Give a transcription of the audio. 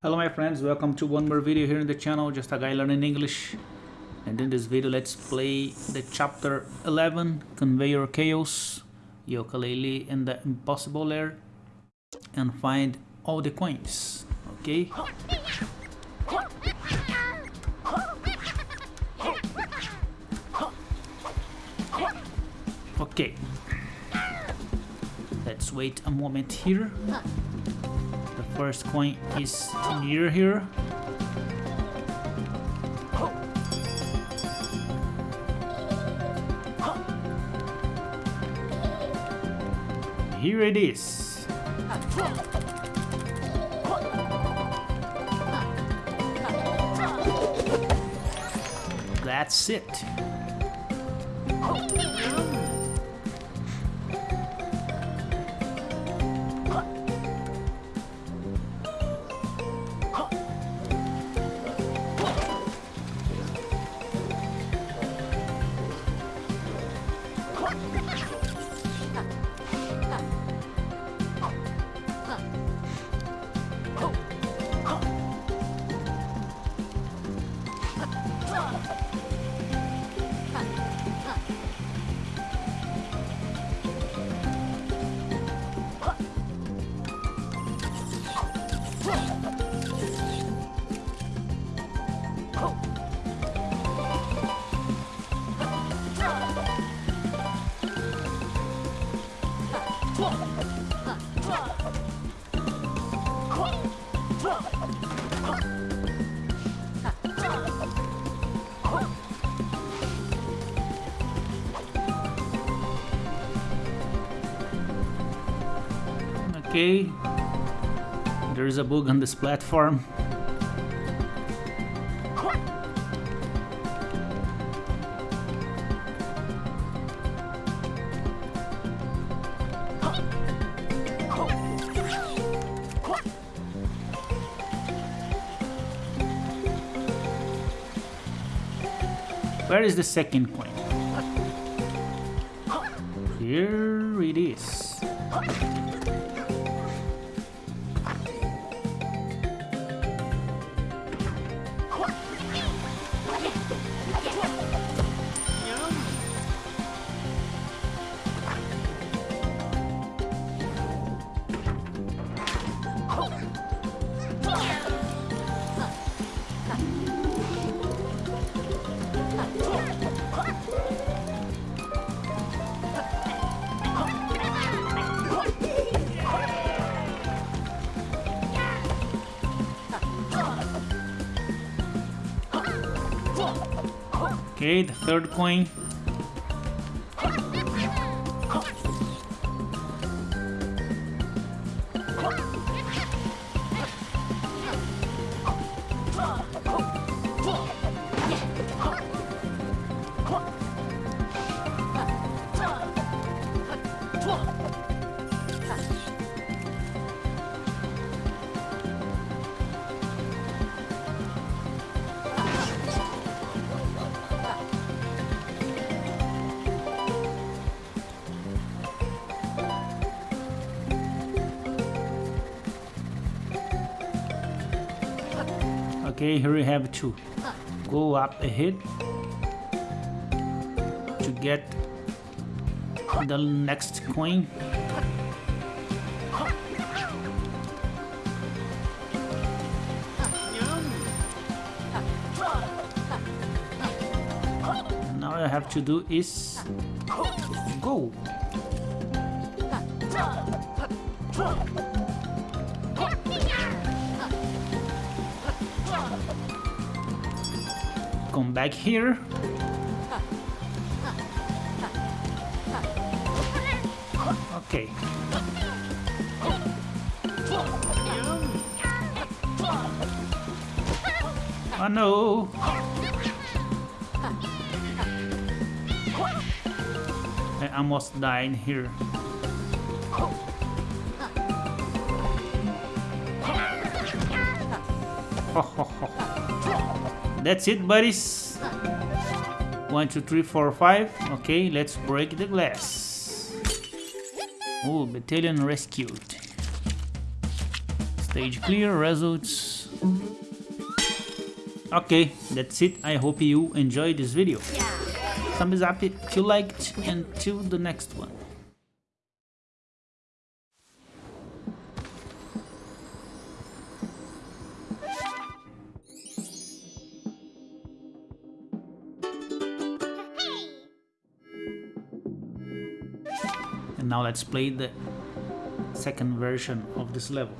Hello my friends, welcome to one more video here in the channel, just a guy learning English. And in this video let's play the chapter 11, Conveyor Chaos, Yooka-Laylee and the Impossible Lair. And find all the coins, okay? Okay. Let's wait a moment here. First coin is near here. Here it is. That's it. Okay. There is a bug on this platform. Where is the second coin? Here it is. Okay, the third coin. Okay, here we have two. Go up ahead to get the next coin. Now I have to do is go. Back here. Okay. Oh no! I almost died here. That's it, buddies. One, two, three, four, five. Okay, let's break the glass. Oh, Beettalion rescued. Stage clear, results. Okay, that's it. I hope you enjoyed this video. Thumbs up if you liked and till the next one. Now let's play the second version of this level.